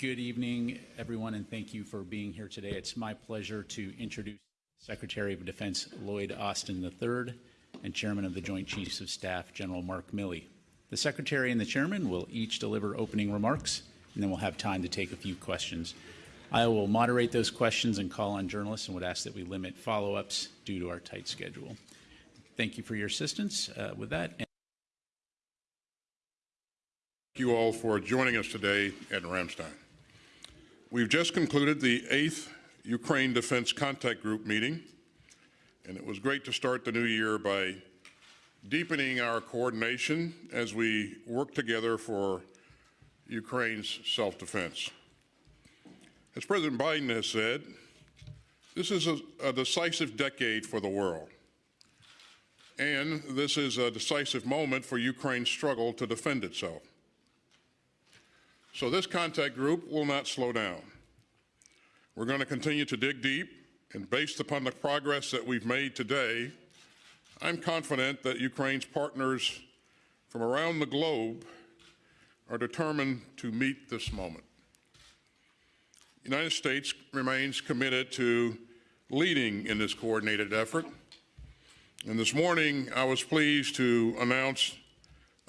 Good evening, everyone, and thank you for being here today. It's my pleasure to introduce Secretary of Defense Lloyd Austin III and Chairman of the Joint Chiefs of Staff, General Mark Milley. The Secretary and the Chairman will each deliver opening remarks, and then we'll have time to take a few questions. I will moderate those questions and call on journalists and would ask that we limit follow-ups due to our tight schedule. Thank you for your assistance uh, with that. Thank you all for joining us today at Ramstein. We've just concluded the eighth Ukraine Defense Contact Group meeting, and it was great to start the new year by deepening our coordination as we work together for Ukraine's self-defense. As President Biden has said, this is a, a, decisive decade for the world. And this is a decisive moment for Ukraine's struggle to defend itself. So this contact group will not slow down. We're going to continue to dig deep, and based upon the progress that we've made today, I'm confident that Ukraine's partners from around the globe are determined to meet this moment. The United States remains committed to leading in this coordinated effort. And this morning, I was pleased to announce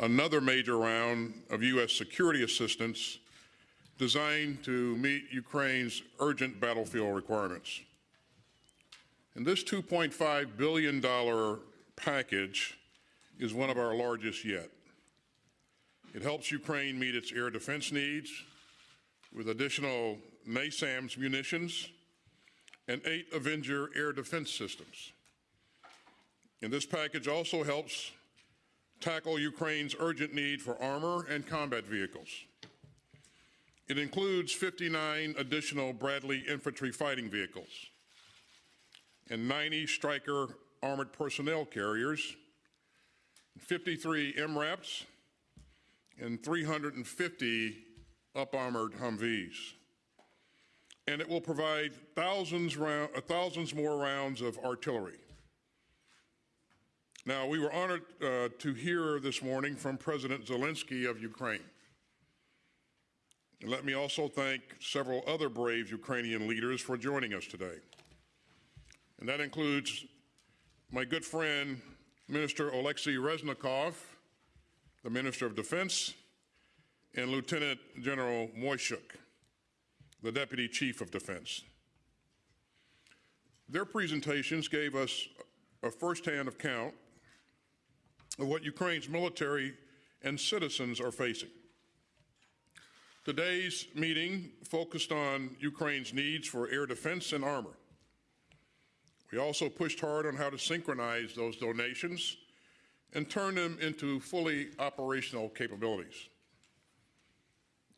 another major round of U.S. security assistance designed to meet Ukraine's urgent battlefield requirements. And this $2.5 billion package is one of our largest yet. It helps Ukraine meet its air defense needs with additional NASAMS munitions and eight Avenger air defense systems. And this package also helps tackle Ukraine's urgent need for armor and combat vehicles. It includes 59 additional Bradley infantry fighting vehicles and 90 Stryker armored personnel carriers, 53 MRAPs, and 350 up-armored Humvees. And it will provide thousands, round, uh, thousands more rounds of artillery. Now, we were honored uh, to hear this morning from President Zelensky of Ukraine. And let me also thank several other brave Ukrainian leaders for joining us today. And that includes my good friend, Minister Oleksiy Reznikov, the Minister of Defense, and Lieutenant General Moisiuk, the Deputy Chief of Defense. Their presentations gave us a firsthand account of what Ukraine's military and citizens are facing. Today's meeting focused on Ukraine's needs for air defense and armor. We also pushed hard on how to synchronize those donations and turn them into fully operational capabilities.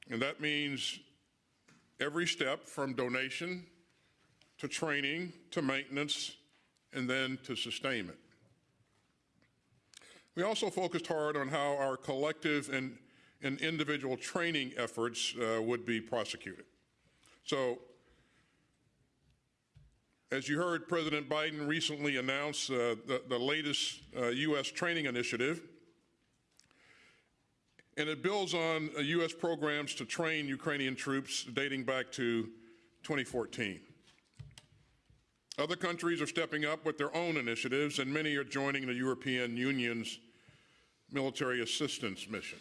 And that means every step from donation to training to maintenance and then to sustainment. We also focused hard on how our collective and and individual training efforts uh, would be prosecuted. So, as you heard, President Biden recently announced uh, the, the, latest uh, U.S. training initiative, and it builds on U.S. Uh, programs to train Ukrainian troops dating back to 2014. Other countries are stepping up with their own initiatives, and many are joining the European Union's military assistance mission.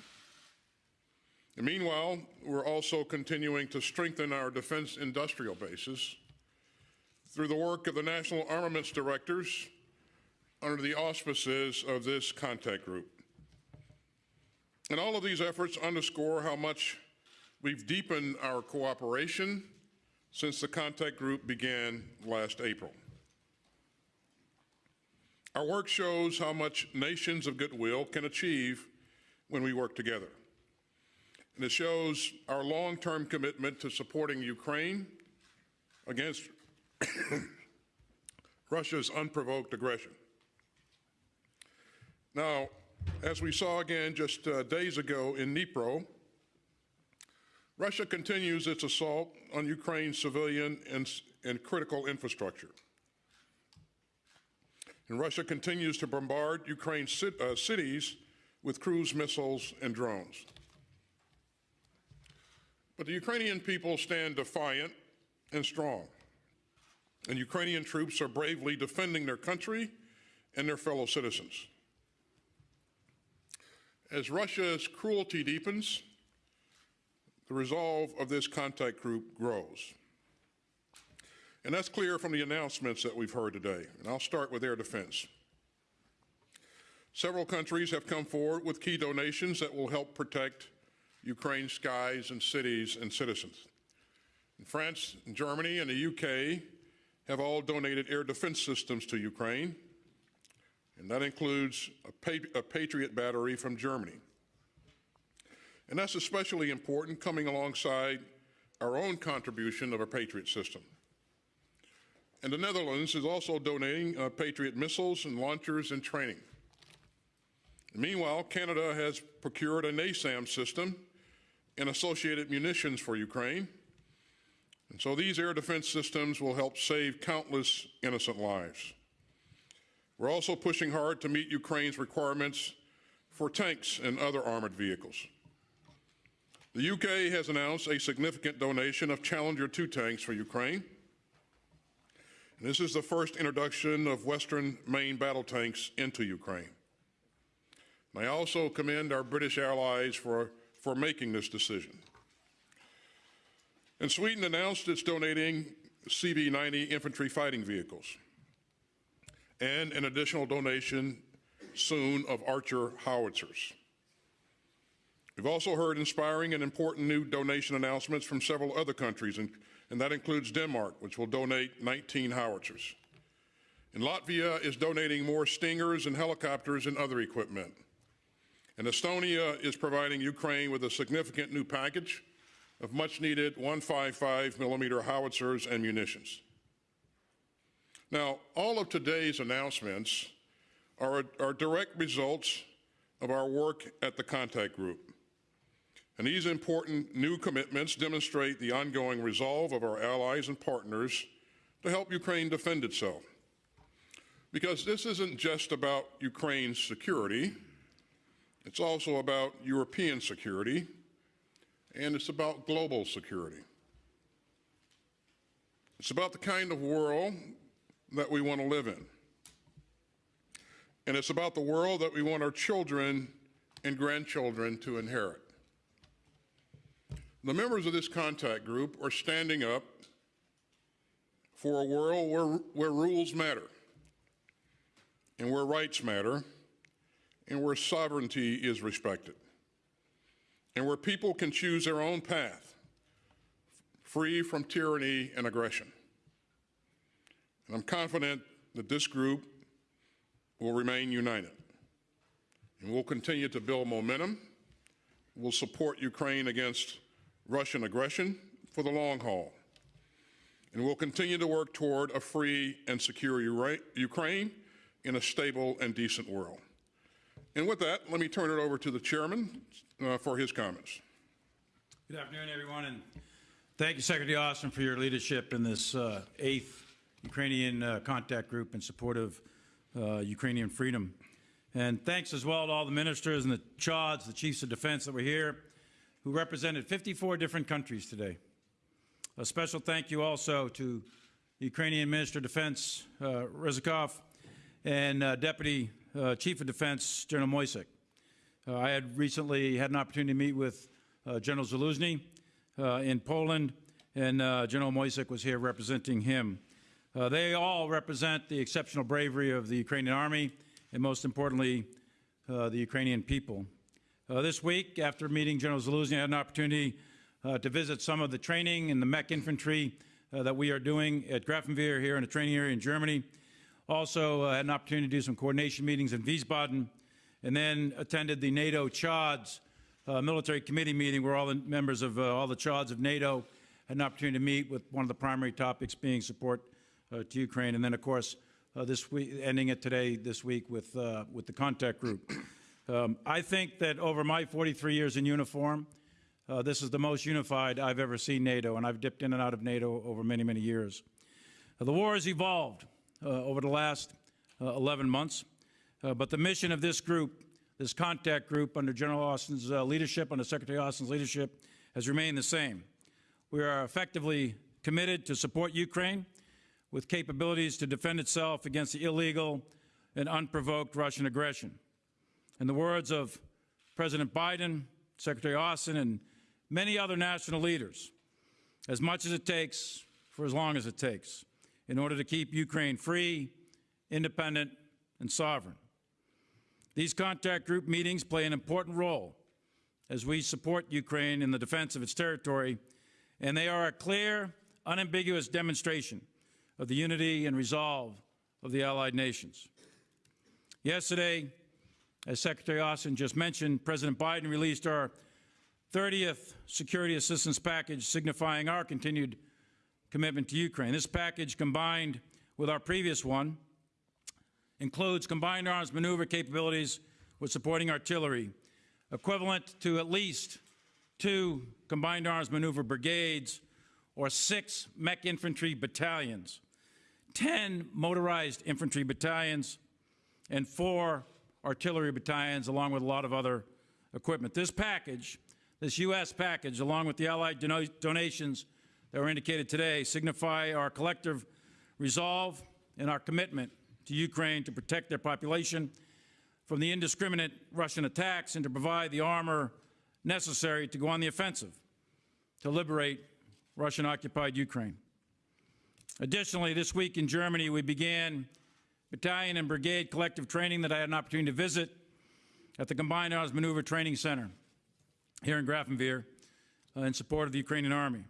And meanwhile, we're also continuing to strengthen our defense industrial bases through the work of the National Armaments Directors under the auspices of this contact group. And all of these efforts underscore how much we've deepened our cooperation since the contact group began last April. Our work shows how much nations of goodwill can achieve when we work together. And it shows our long-term commitment to supporting Ukraine against Russia's unprovoked aggression. Now, as we saw again just uh, days ago in Dnipro, Russia continues its assault on Ukraine's civilian and, and critical infrastructure. And Russia continues to bombard Ukraine's uh, cities with cruise missiles and drones. But the Ukrainian people stand defiant and strong. And Ukrainian troops are bravely defending their country and their fellow citizens. As Russia's cruelty deepens, the resolve of this contact group grows. And that's clear from the announcements that we've heard today. And I'll start with air defense. Several countries have come forward with key donations that will help protect Ukraine's skies and cities and citizens. And France, and Germany, and the UK have all donated air defense systems to Ukraine, and that includes a, pa- a Patriot battery from Germany. And that's especially important coming alongside our own contribution of a Patriot system. And the Netherlands is also donating uh, Patriot missiles and launchers and training. Meanwhile, Canada has procured a NASAM system and associated munitions for Ukraine. And so these air defense systems will help save countless innocent lives. We're also pushing hard to meet Ukraine's requirements for tanks and other armored vehicles. The UK has announced a significant donation of Challenger 2 tanks for Ukraine. And this is the first introduction of Western main battle tanks into Ukraine. And I also commend our British allies for, for making this decision. And Sweden announced it's donating CV 90 infantry fighting vehicles and an additional donation soon of Archer howitzers. We've also heard inspiring and important new donation announcements from several other countries, and, and that includes Denmark, which will donate 19 howitzers. And Latvia is donating more Stingers and helicopters and other equipment. And Estonia is providing Ukraine with a significant new package of much needed 155 millimeter howitzers and munitions. Now, all of today's announcements are, are direct results of our work at the contact group. And these important new commitments demonstrate the ongoing resolve of our allies and partners to help Ukraine defend itself. Because this isn't just about Ukraine's security, it's also about European security, and it's about global security. It's about the kind of world that we want to live in. And it's about the world that we want our children and grandchildren to inherit. The members of this contact group are standing up for a world where, where rules matter, and where rights matter, and where sovereignty is respected, and where people can choose their own path, free from tyranny and aggression. And I'm confident that this group will remain united. And we'll continue to build momentum. We'll support Ukraine against Russian aggression for the long haul. And we'll continue to work toward a free and secure Ukraine in a stable and decent world. And with that, let me turn it over to the chairman uh, for his comments. Good afternoon, everyone, and thank you, Secretary Austin, for your leadership in this uh, eighth Ukrainian uh, contact group in support of uh, Ukrainian freedom. And thanks as well to all the ministers and the CHODs, the chiefs of defense that were here, who represented 54 different countries today. A special thank you also to Ukrainian Minister of Defense uh, and uh, Deputy uh, Chief of Defense General Moisiuk. Uh, I had recently had an opportunity to meet with uh, General Zaluzhnyi uh, in Poland, and uh, General Moisiuk was here representing him. They all represent the exceptional bravery of the Ukrainian army, and most importantly, the Ukrainian people. Uh, this week, after meeting General Zaluzhnyi, I had an opportunity uh, to visit some of the training and the mech infantry uh, that we are doing at Grafenwehr here in a training area in Germany. Also, had an opportunity to do some coordination meetings in Wiesbaden, and then attended the NATO CHODs military committee meeting where all the members of all the CHODs of NATO had an opportunity to meet with one of the primary topics being support uh, to Ukraine, and then, of course, uh, this week, ending it today, this week, with, uh, with the contact group. Um, I think that over my 43 years in uniform, uh, this is the most unified I've ever seen NATO, and I've dipped in and out of NATO over many, many years. Uh, the war has evolved uh, over the last uh, 11 months, uh, but the mission of this group, this contact group under General Austin's uh, leadership, under Secretary Austin's leadership, has remained the same. We are effectively committed to support Ukraine with capabilities to defend itself against the illegal and unprovoked Russian aggression. In the words of President Biden, Secretary Austin, and many other national leaders, as much as it takes for as long as it takes in order to keep Ukraine free, independent, and sovereign. These contact group meetings play an important role as we support Ukraine in the defense of its territory, and they are a clear, unambiguous demonstration of the unity and resolve of the allied nations. Yesterday, as Secretary Austin just mentioned, President Biden released our 30th security assistance package signifying our continued commitment to Ukraine. This package, combined with our previous one, includes combined arms maneuver capabilities with supporting artillery, equivalent to at least two combined arms maneuver brigades or six mech infantry battalions, 10 motorized infantry battalions, and four artillery battalions, along with a lot of other equipment. This package, this U.S. package, along with the Allied dono- donations that were indicated today, signify our collective resolve and our commitment to Ukraine to protect their population from the indiscriminate Russian attacks and to provide the armor necessary to go on the offensive to liberate Russian occupied Ukraine. Additionally, this week in Germany, we began battalion and brigade collective training that I had an opportunity to visit at the Combined Arms Maneuver Training Center here in Grafenwehr uh, in support of the Ukrainian Army.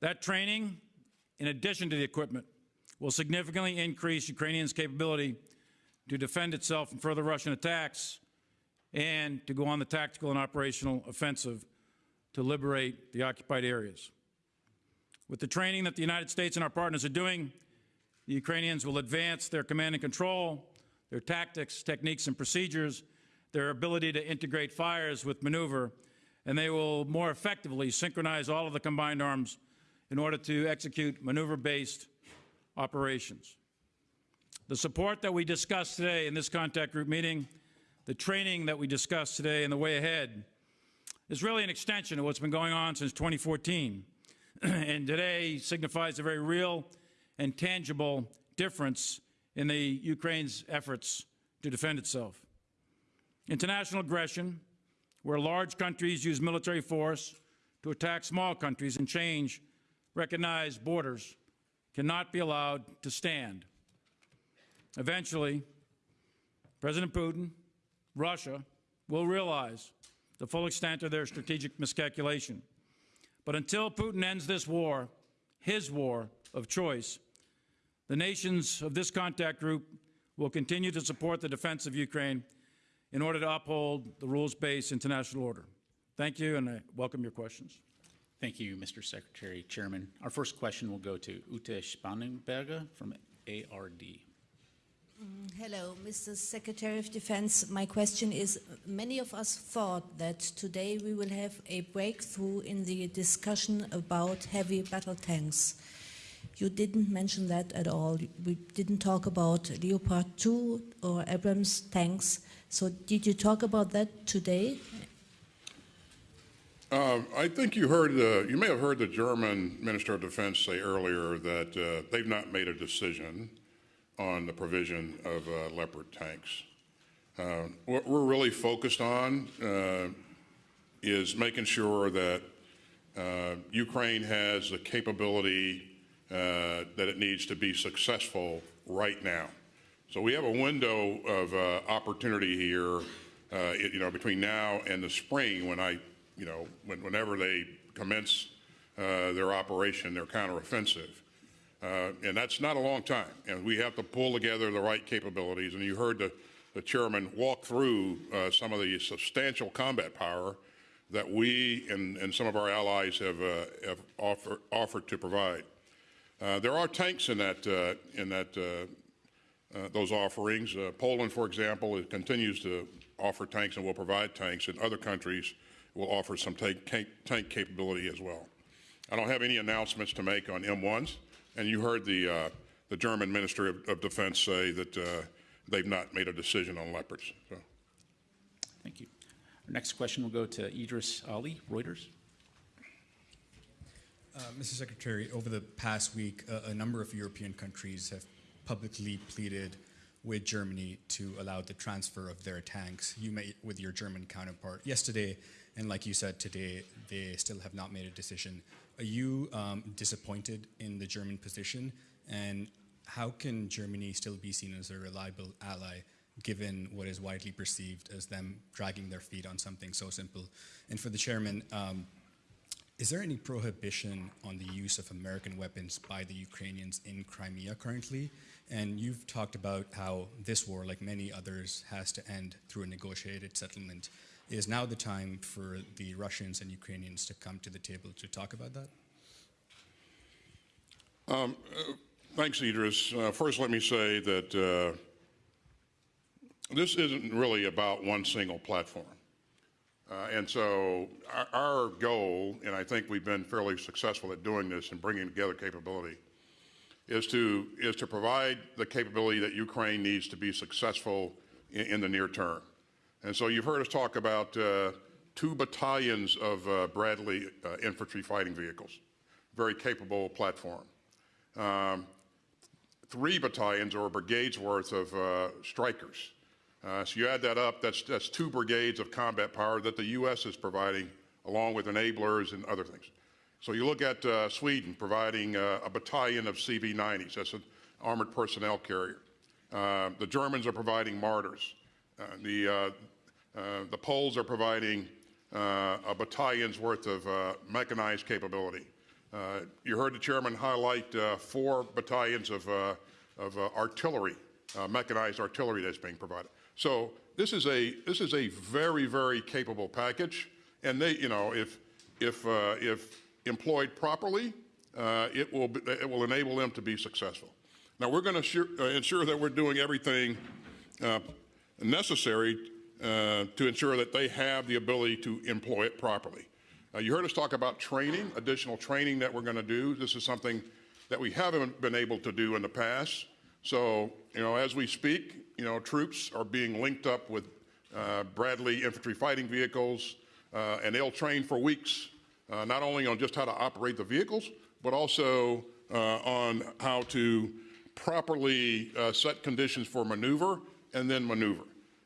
That training, in addition to the equipment, will significantly increase Ukrainians' capability to defend itself from further Russian attacks and to go on the tactical and operational offensive to liberate the occupied areas. With the training that the United States and our partners are doing, the Ukrainians will advance their command and control, their tactics, techniques, and procedures, their ability to integrate fires with maneuver, and they will more effectively synchronize all of the combined arms in order to execute maneuver-based operations. The support that we discussed today in this contact group meeting, the training that we discussed today and the way ahead is really an extension of what's been going on since 2014. and today signifies a very real and tangible difference in the Ukraine's efforts to defend itself. International aggression, where large countries use military force to attack small countries and change recognized borders, cannot be allowed to stand. Eventually, President Putin, Russia, will realize the full extent of their strategic miscalculation. But until Putin ends this war, his war of choice, the nations of this contact group will continue to support the defense of Ukraine in order to uphold the rules-based international order. Thank you, and I welcome your questions. Thank you, Mr. Secretary Chairman. Our first question will go to Ute Spannenberger from ARD. Mm, hello, Mr. Secretary of Defense. My question is, many of us thought that today we will have a breakthrough in the discussion about heavy battle tanks. You didn't mention that at all. We didn't talk about Leopard 2 or Abrams tanks. So did you talk about that today? Um, I think you heard, uh, you may have heard the German Minister of Defense say earlier that uh, they've not made a decision on the provision of uh, Leopard tanks. Uh, what we're really focused on uh, is making sure that uh, Ukraine has the capability uh, that it needs to be successful right now. So we have a window of uh, opportunity here, uh, it- you know, between now and the spring when I, you know, when, whenever they commence uh, their operation, their counteroffensive. Uh, and that's not a long time. And we have to pull together the right capabilities. And you heard the, the chairman walk through uh, some of the substantial combat power that we and, and some of our allies have, uh, have offer, offered to provide. Uh, there are tanks in that, uh, in that, uh, those offerings. Poland, for example, it continues to offer tanks and will provide tanks, and other countries will offer some tank, tank, tank capability as well. I don't have any announcements to make on M1s, and you heard the, the German Minister of, of Defense say that they've not made a decision on Leopards. So. Thank you. Our next question will go to Idris Ali, Reuters. Uh, Mr. Secretary, over the past week, a, a number of European countries have publicly pleaded with Germany to allow the transfer of their tanks. You met with your German counterpart yesterday, and like you said today, they still have not made a decision. Are you um, disappointed in the German position? And how can Germany still be seen as a reliable ally given what is widely perceived as them dragging their feet on something so simple? And for the chairman, um, is there any prohibition on the use of American weapons by the Ukrainians in Crimea currently? And you've talked about how this war, like many others, has to end through a negotiated settlement. Is now the time for the Russians and Ukrainians to come to the table to talk about that? Thanks, Idris. Uh, first, let me say that uh, this isn't really about one single platform. Uh, and so our, our goal, and I think we've been fairly successful at doing this and bringing together capability, is to, is to provide the capability that Ukraine needs to be successful in, in the near term. And so you've heard us talk about uh, two battalions of uh, Bradley uh, infantry fighting vehicles, very capable platform. Um, three battalions or brigades worth of uh, Strykers. Uh, so you add that up, that's, that's two brigades of combat power that the U.S. is providing, along with enablers and other things. So you look at uh, Sweden providing uh, a battalion of CV-90s, that's an armored personnel carrier. Uh, the Germans are providing Marders. Uh, the, uh, the Poles are providing a battalion's worth of mechanized capability. You heard the chairman highlight four battalions of, of artillery, mechanized artillery that's being provided. So this is a this is a very very capable package, and they you know if if uh, if employed properly, uh, it will be, it will enable them to be successful. Now we're going to uh, ensure that we're doing everything uh, necessary uh, to ensure that they have the ability to employ it properly. Uh, you heard us talk about training, additional training that we're going to do. This is something that we haven't been able to do in the past. So, you know, as we speak, you know, troops are being linked up with uh, Bradley infantry fighting vehicles, uh, and they'll train for weeks, uh, not only on just how to operate the vehicles, but also uh, on how to properly uh, set conditions for maneuver and then maneuver.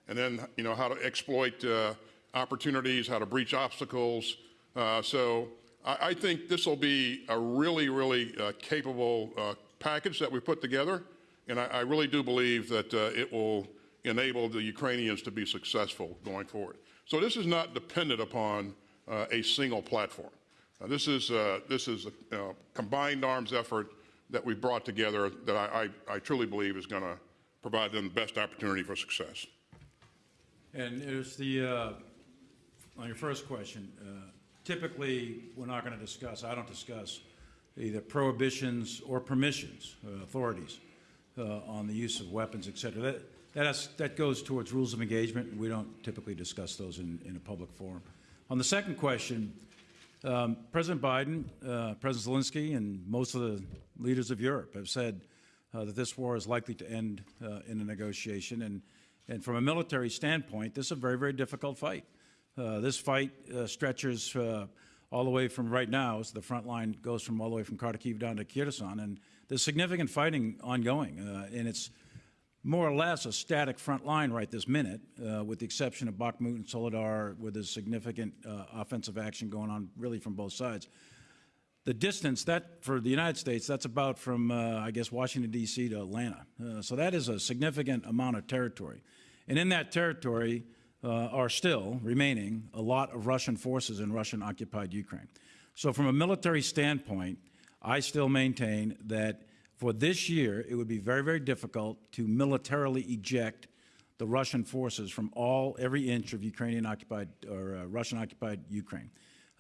And then, you know, how to exploit uh, opportunities, how to breach obstacles. So I, I think this will be a really, really capable package that we put together. And I, I really do believe that uh, it will enable the Ukrainians to be successful going forward. So this is not dependent upon uh, a single platform. Uh, this is, this is a combined arms effort that we brought together that I, I, I truly believe is going to provide them the best opportunity for success. And there's the, uh, on your first question, uh, typically, we're not going to discuss, I don't discuss either prohibitions or permissions, uh, authorities on the use of weapons, et cetera. That, that, has, that goes towards rules of engagement, we don't typically discuss those in, in a public forum. On the second question, um, President Biden, uh, President Zelensky, and most of the leaders of Europe have said uh, that this war is likely to end uh, in a negotiation. And, and from a military standpoint, this is a very, very difficult fight. Uh, this fight uh, stretches uh, all the way from right now, so the front line goes from all the way from Kharkiv down to Kherson, and there's significant fighting ongoing, uh, and it's more or less a static front line right this minute, uh, with the exception of Bakhmut and Soledar, where there's significant uh, offensive action going on really from both sides. The distance that for the United States, that's about from uh, I guess Washington D.C. to Atlanta. Uh, so that is a significant amount of territory, and in that territory uh, are still remaining a lot of Russian forces in Russian-occupied Ukraine. So from a military standpoint, I still maintain that for this year, it would be very, very difficult to militarily eject the Russian forces from all, every inch of Ukrainian occupied or uh, Russian occupied Ukraine.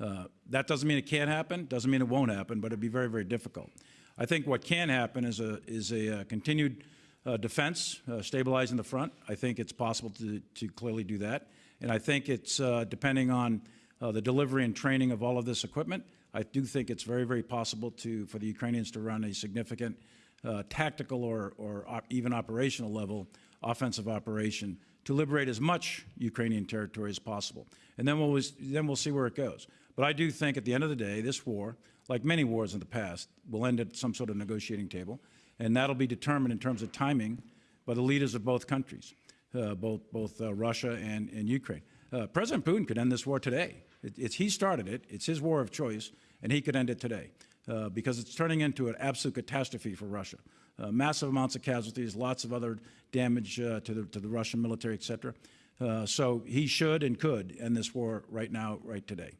Uh, that doesn't mean it can't happen, doesn't mean it won't happen, but it'd be very, very difficult. I think what can happen is a, is a uh, continued uh, defense, uh, stabilizing the front. I think it's possible to, to clearly do that. And I think it's uh, depending on uh, the delivery and training of all of this equipment. I do think it's very, very possible to, for the Ukrainians to run a significant uh, tactical or, or op- even operational level offensive operation to liberate as much Ukrainian territory as possible. And then we'll, then we'll see where it goes. But I do think at the end of the day, this war, like many wars in the past, will end at some sort of negotiating table, and that'll be determined in terms of timing by the leaders of both countries, uh, both both uh, Russia and, and Ukraine. Uh, President Putin could end this war today. It, it's he started it. It's his war of choice, and he could end it today uh, because it's turning into an absolute catastrophe for Russia. Uh, massive amounts of casualties, lots of other damage uh, to the to the Russian military, et cetera. So he should and could end this war right now, right today.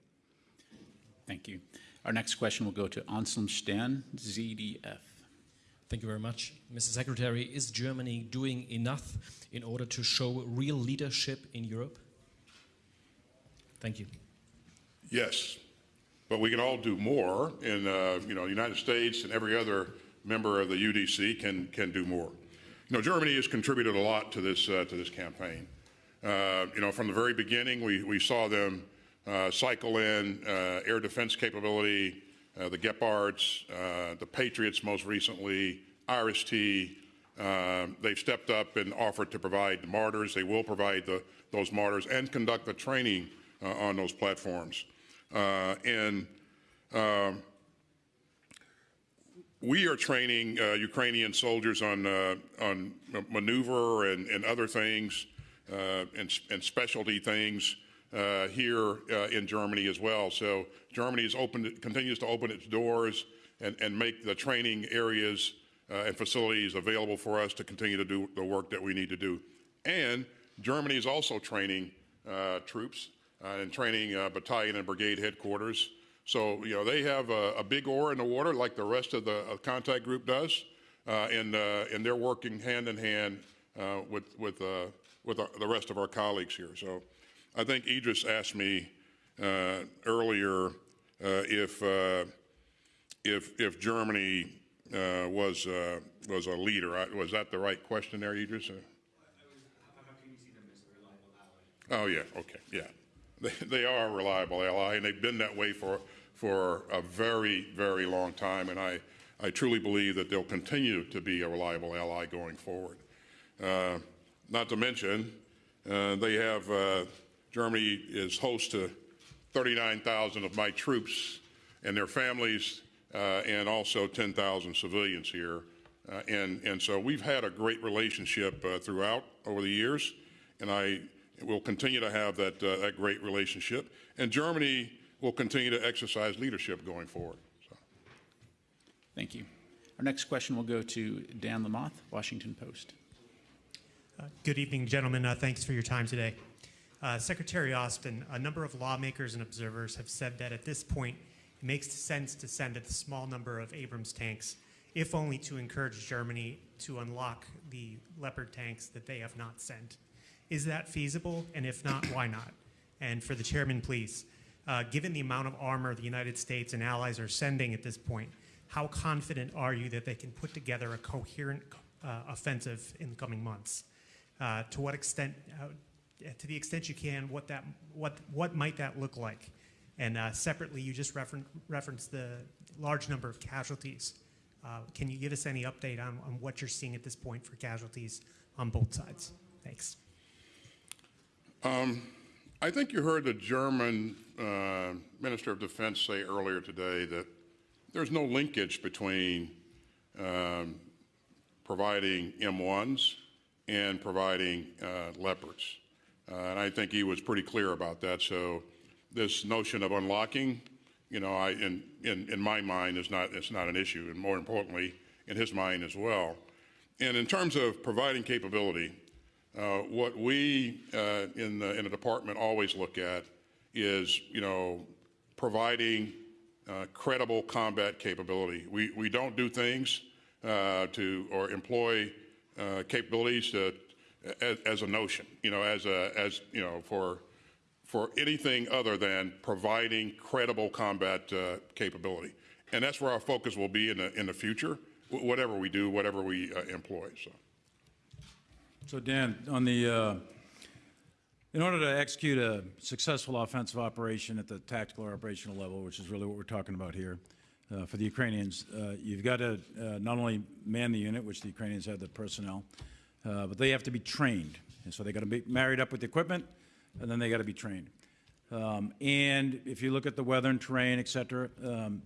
Thank you. Our next question will go to Anselm Stan, ZDF. Thank you very much. Mr. Secretary, is Germany doing enough in order to show real leadership in Europe? Thank you. Yes, but we can all do more, and uh, you know, the United States and every other member of the UDC can can do more. You know, Germany has contributed a lot to this uh, to this campaign. Uh, you know, from the very beginning, we we saw them uh, cycle in uh, air defense capability, uh, the Gepards, uh, the Patriots, most recently, IRIS-T. Um, they've stepped up and offered to provide the Marders. They will provide the, those Marders and conduct the training uh, on those platforms. Uh, and um, we are training uh, Ukrainian soldiers on uh, on maneuver and, and other things and, and specialty things uh, here uh, in Germany as well. So Germany is open, continues to open its doors and, and make the training areas uh, and facilities available for us to continue to do the work that we need to do. And Germany is also training uh, troops uh, and training uh, battalion and brigade headquarters. So, you know, they have a, a big oar in the water like the rest of the contact group does, and, and they're working hand in hand with, with, with the rest of our colleagues here. So I think Idris asked me uh, earlier uh, if, uh, if, if Germany uh, was, uh, was a leader. I- Was that the right question there, Idris? Oh, yeah, okay, yeah. They, they are a reliable ally, and they've been that way for, for a very, very long time, and I, I truly believe that they'll continue to be a reliable ally going forward. Uh, not to mention, uh, they have, Germany is host to 39,000 of my troops and their families, uh, and also 10,000 civilians here. Uh, and, and so we've had a great relationship uh, throughout over the years, and I will continue to have that, uh, that great relationship. And Germany will continue to exercise leadership going forward. So. Thank you. Our next question will go to Dan Lamothe, Washington Post. Uh, Good evening, gentlemen. Uh, Thanks for your time today. Uh, Secretary Austin, a number of lawmakers and observers have said that at this point, it makes sense to send a small number of Abrams tanks, if only to encourage Germany to unlock the Leopard tanks that they have not sent. Is that feasible? And if not, why not? And for the chairman, please, uh, given the amount of armor the United States and allies are sending at this point, how confident are you that they can put together a coherent uh, offensive in the coming months? Uh, to what extent, uh, to the extent you can, what that, what, what might that look like? And uh, separately, you just referen- referenced the large number of casualties. Uh, can you give us any update on, on what you're seeing at this point for casualties on both sides? Thanks. I think you heard the German uh, Minister of Defense say earlier today that there's no linkage between um, providing M1s and providing uh, Leopards. Uh, and I think he was pretty clear about that. So this notion of unlocking, you know, I, in, in, in my mind is not, it's not an issue, and more importantly, in his mind as well. And in terms of providing capability, uh, what we uh, in, the, in the department always look at is, you know, providing uh, credible combat capability. We, we don't do things uh, to or employ uh, capabilities to, as, as a notion, you know, as a as you know for for anything other than providing credible combat uh, capability, and that's where our focus will be in the in the future, wh- whatever we do, whatever we uh, employ. So. So Dan, on the, uh, in order to execute a successful offensive operation at the tactical or operational level, which is really what we're talking about here, uh, for the Ukrainians, uh, you've got to uh, not only man the unit, which the Ukrainians have the personnel, uh, but they have to be trained. And so they got to be married up with the equipment, and then they got to be trained. Um, and if you look at the weather and terrain, et cetera, um,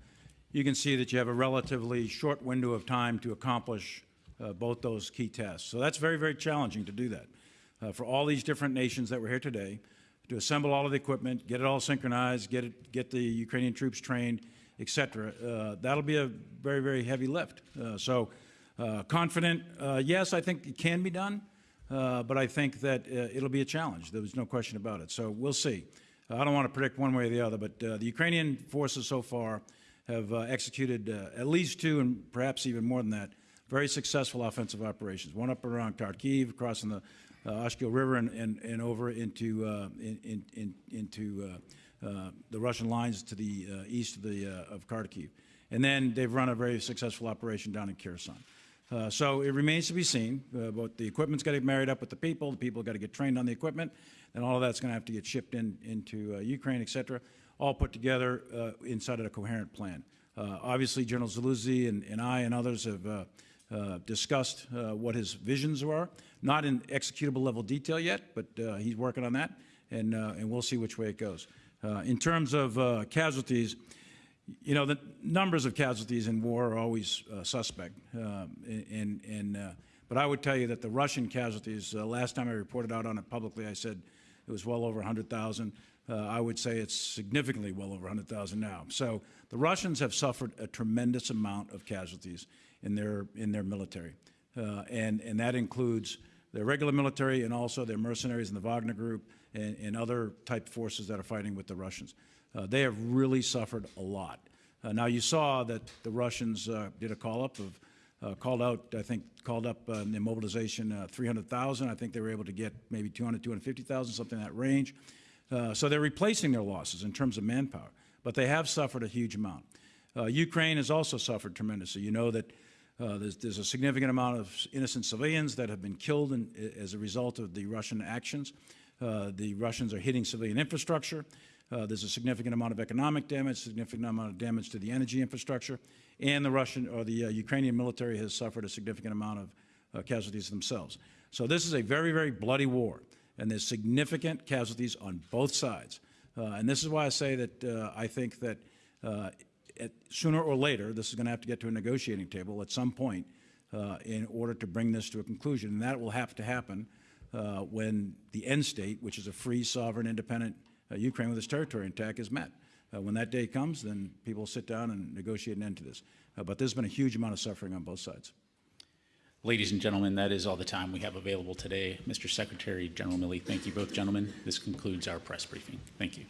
you can see that you have a relatively short window of time to accomplish uh, both those key tasks. So that's very, very challenging to do that. Uh, For all these different nations that were here today, to assemble all of the equipment, get it all synchronized, get it, get the Ukrainian troops trained, et cetera, uh, that'll be a very, very heavy lift. Uh, So uh, confident, uh, yes, I think it can be done, uh, but I think that uh, it'll be a challenge. There's no question about it. So we'll see. I don't want to predict one way or the other, but uh, the Ukrainian forces so far have uh, executed at least two, and perhaps even more than that, very successful offensive operations. One up around Kharkiv, crossing the Oskil River, and, and, and over into in, in, in, into the Russian lines to the east of the of Kharkiv. And then they've run a very successful operation down in Kherson. Uh, so it remains to be seen. Uh, but the equipment's got to get married up with the people. The people got to get trained on the equipment, and all of that's going to have to get shipped in into uh, Ukraine, et cetera, all put together uh, inside of a coherent plan. Uh, obviously, General Zaluzhnyi and, and I and others have uh, uh, discussed what his visions were, not in executable level detail yet, but he's working on that, and, and we'll see which way it goes. In terms of casualties, you know, the numbers of casualties in war are always uh, suspect. Um, and, and, uh, but I would tell you that the Russian casualties, uh, last time I reported out on it publicly, I said it was well over 100,000. Uh, I would say it's significantly well over 100,000 now. So the Russians have suffered a tremendous amount of casualties in their, in their military. Uh, and, and that includes their regular military and also their mercenaries in the Wagner Group and, and other type forces that are fighting with the Russians. Uh, they have really suffered a lot. Uh, now, you saw that the Russians uh, did a call up of, uh, called out, I think, called up uh, in their mobilization uh, 300,000. I think they were able to get maybe 200, 250,000, something in that range. So they're replacing their losses in terms of manpower, but they have suffered a huge amount. Ukraine has also suffered tremendously. You know that there's, there's a significant amount of innocent civilians that have been killed in, as a result of the Russian actions. The Russians are hitting civilian infrastructure. Uh, there's a significant amount of economic damage, significant amount of damage to the energy infrastructure, and the Russian or the uh, Ukrainian military has suffered a significant amount of uh, casualties themselves. So this is a very, very bloody war, and there's significant casualties on both sides. Uh, and this is why I say that uh, I think that uh, at, sooner or later, this is going to have to get to a negotiating table at some point in order to bring this to a conclusion. And that will have to happen when the end state, which is a free, sovereign, independent Ukraine with its territory intact, is met. Uh, when that day comes, then people sit down and negotiate an end to this. Uh, but there's been a huge amount of suffering on both sides. Ladies and gentlemen, that is all the time we have available today. Mr. Secretary, General Milley, thank you both gentlemen. This concludes our press briefing. Thank you.